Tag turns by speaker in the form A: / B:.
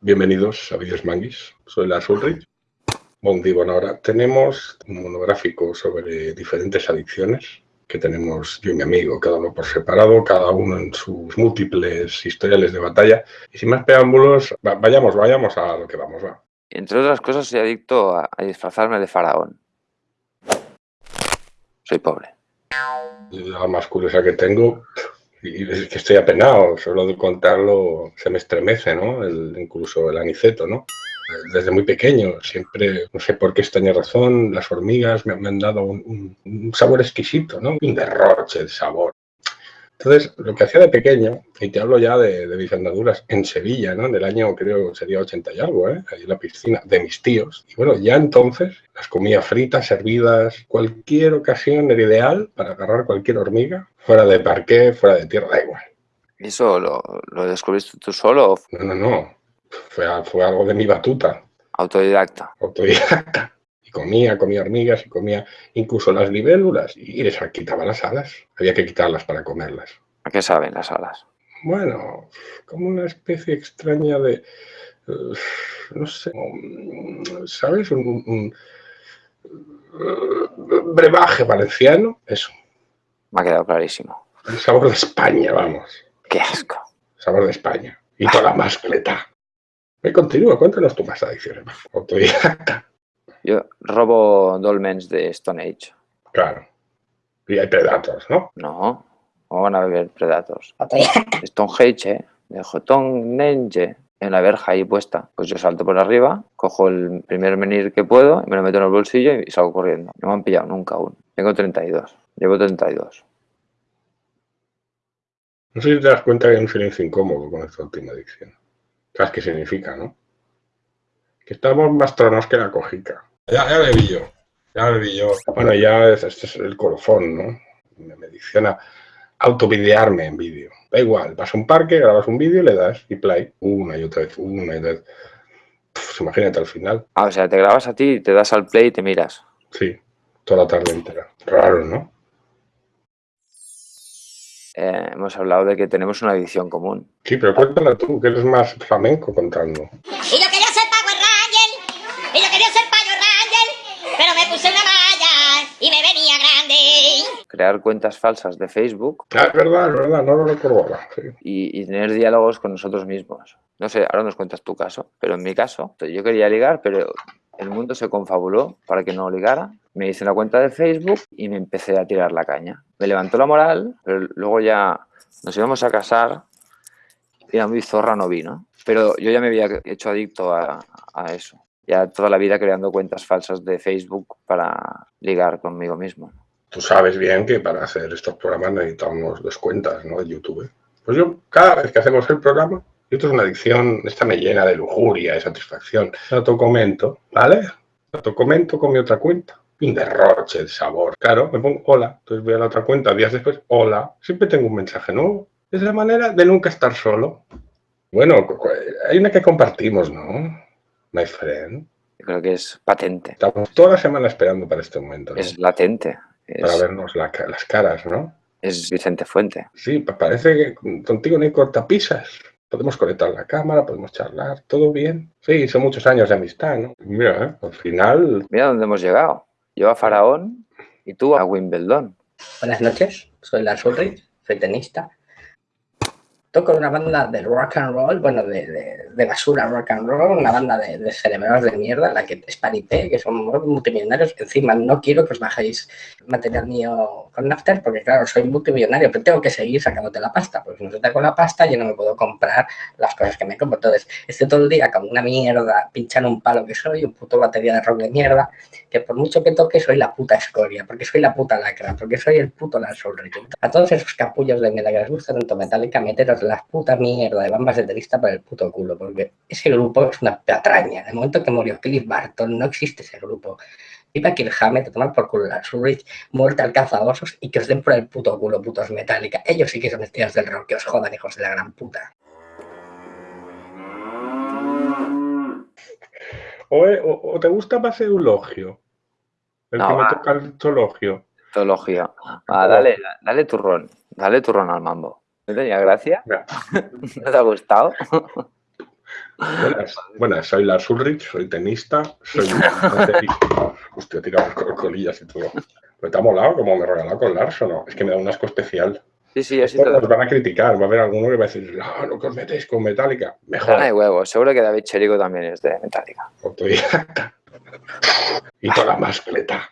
A: Bienvenidos a Vídeos Manguis, soy Lars Ulrich. Bon bueno, ahora tenemos un monográfico sobre diferentes adicciones que tenemos yo y mi amigo, cada uno por separado, cada uno en sus múltiples historiales de batalla. Y sin más preámbulos, vayamos, vayamos a lo que vamos. Va.
B: Entre otras cosas, soy adicto a, disfrazarme de faraón. Soy pobre.
A: La más curiosa que tengo, y es que estoy apenado, solo de contarlo se me estremece, ¿no? incluso el aniceto, ¿no? Desde muy pequeño, siempre, no sé por qué extraña razón, las hormigas me, han dado un, un, sabor exquisito, ¿no? Un derroche de sabor. Entonces, lo que hacía de pequeño, y te hablo ya de, de mis andaduras en Sevilla, ¿no? Del año, creo, sería 80 y algo, ¿eh? Ahí en la piscina de mis tíos. Y bueno, ya entonces las comía fritas, servidas, cualquier ocasión era ideal para agarrar cualquier hormiga, fuera de parqué, fuera de tierra, da igual.
B: ¿Y eso lo, lo descubriste tú solo?
A: No, no, no. Fue, fue algo de mi batuta.
B: Autodidacta.
A: Autodidacta y comía, comía hormigas y comía incluso las libélulas y les quitaba las alas. Había que quitarlas para comerlas.
B: ¿A qué saben las alas?
A: Bueno, como una especie extraña de, no sé, ¿sabes? Un, brebaje valenciano, eso.
B: Me ha quedado clarísimo.
A: El sabor de España, vamos.
B: Qué asco.
A: El sabor de España. Y toda la mascleta. Me continúa, cuéntanos tu más adicciones. Autodidacta.
B: Yo robo dolmens de Stone Age.
A: Claro. Y hay Predators, ¿no?
B: No. ¿Cómo van a beber Predators? Stonehenge, ¿eh? De Stonehenge. En la verja ahí puesta. Pues yo salto por arriba, cojo el primer menir que puedo, y me lo meto en el bolsillo y salgo corriendo. No me han pillado nunca aún. Tengo 32. Llevo 32.
A: No sé si te das cuenta que hay un silencio incómodo con esta última adicción. ¿Sabes qué significa, no? Que estamos más tronos que la cojica. Ya, ya le vi yo. Ya le vi yo. Bueno, ya este es el colofón, ¿no? Me dicciona autovidearme en vídeo. Da igual, vas a un parque, grabas un vídeo, le das y play una y otra vez, una y otra vez. imagínate al final.
B: Ah, o sea, te grabas a ti, te das al play y te miras.
A: Sí, toda la tarde entera. Raro, ¿no?
B: Eh, hemos hablado de que tenemos una visión común.
A: Sí, pero cuéntala tú, que eres más flamenco contando.
B: Crear cuentas falsas de Facebook.
A: Ah, es verdad, es verdad, no lo recuerdo
B: Y, tener diálogos con nosotros mismos. No sé, ahora nos cuentas tu caso, pero en mi caso, yo quería ligar, pero el mundo se confabuló para que no ligara. Me hice una cuenta de Facebook y me empecé a tirar la caña. Me levantó la moral, pero luego ya nos íbamos a casar y a mi zorra no vino. Pero yo ya me había hecho adicto a, a eso. Ya toda la vida creando cuentas falsas de Facebook para ligar conmigo mismo
A: tú sabes bien que para hacer estos programas necesitamos dos cuentas, ¿no? De YouTube. Pues yo, cada vez que hacemos el programa, esto es una adicción, esta me llena de lujuria, de satisfacción. La comento, ¿vale? La comento con mi otra cuenta. Un derroche de sabor. Claro, me pongo hola, entonces voy a la otra cuenta, días después, hola. Siempre tengo un mensaje nuevo. Es la manera de nunca estar solo. Bueno, hay una que compartimos, ¿no? My friend.
B: creo que es patente.
A: Estamos toda la semana esperando para este momento.
B: Es latente
A: para vernos las caras, ¿no?
B: Es Vicente Fuente.
A: Sí, parece que contigo no hay cortapisas. Podemos conectar la cámara, podemos charlar, todo bien. Sí, son muchos años de amistad, ¿no? Mira, ¿eh? al final...
B: Mira dónde hemos llegado. Yo a Faraón y tú a Wimbledon.
C: Buenas noches, soy Lars Ulrich, soy tenista con una banda de rock and roll, bueno, de, de, basura rock and roll, una banda de, de cerebros de mierda, la que es Parité, que son multimillonarios. Encima, no quiero que os bajéis material mío con Nafter, porque claro, soy multimillonario, pero tengo que seguir sacándote la pasta, porque si no te con la pasta, yo no me puedo comprar las cosas que me compro. Entonces, estoy todo el día como una mierda, pinchando un palo que soy, un puto batería de rock de mierda, que por mucho que toque, soy la puta escoria, porque soy la puta lacra, porque soy el puto Lars Ulrich. A todos esos capullos de mierda que les gusta tanto Metallica, meteros las putas mierda de bambas de tenista para el puto culo, porque ese grupo es una patraña. En el momento que murió Cliff Barton, no existe ese grupo. Viva Kirk Hammett, te toman por culo la Surrich, muerte al cazaosos y que os den por el puto culo, putos Metallica. Ellos sí que son estrellas del rock, que os jodan, hijos de la gran puta.
A: O, te gusta más eulogio. El que me toca el zoologio.
B: Zoologio. Ah, dale, dale turrón. Dale turrón al mambo. ¿No tenía gracia? ¿No te ha gustado?
A: Buenas, buenas, soy Lars Ulrich, soy tenista, soy... Hostia, tiramos colillas y todo. ¿Pero te ha molado como me he regalado con Lars o no? Es que me da un asco especial.
B: Sí, sí, así.
A: Nos van a criticar, va a haber alguno que va a decir, no, no que os metéis con Metallica. Mejor,
B: Ay, huevo. Seguro que David Cherico también es de Metallica.
A: Y toda la mascleta.